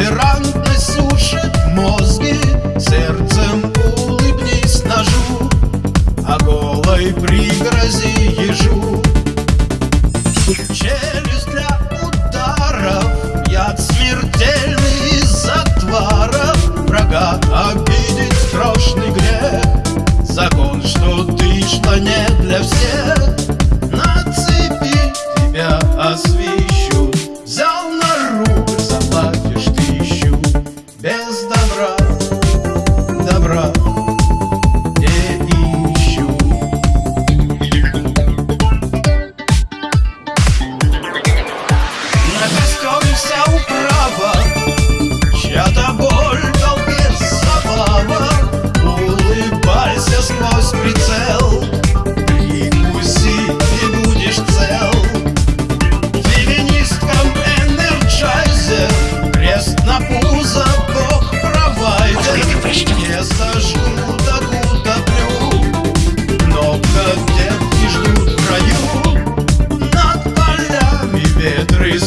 Толерантность сушит мозги Сердцем улыбнись ножу А голой пригрози ежу. Челюсть для ударов Яд смертельный из затваров. Врага обидеть страшный грех Закон, что ты, что не для всех. На цепи тебя осветит trust.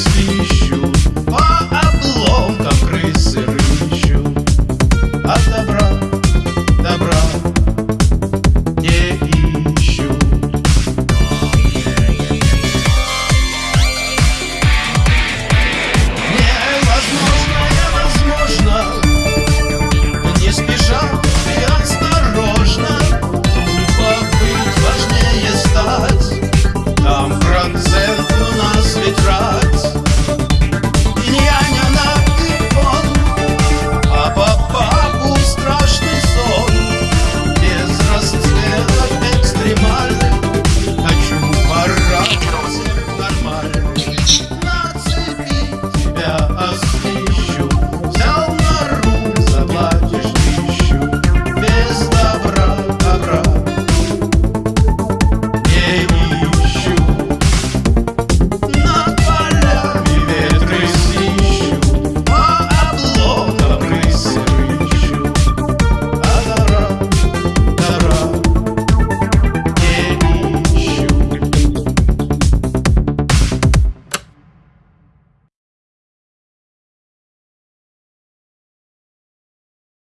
see.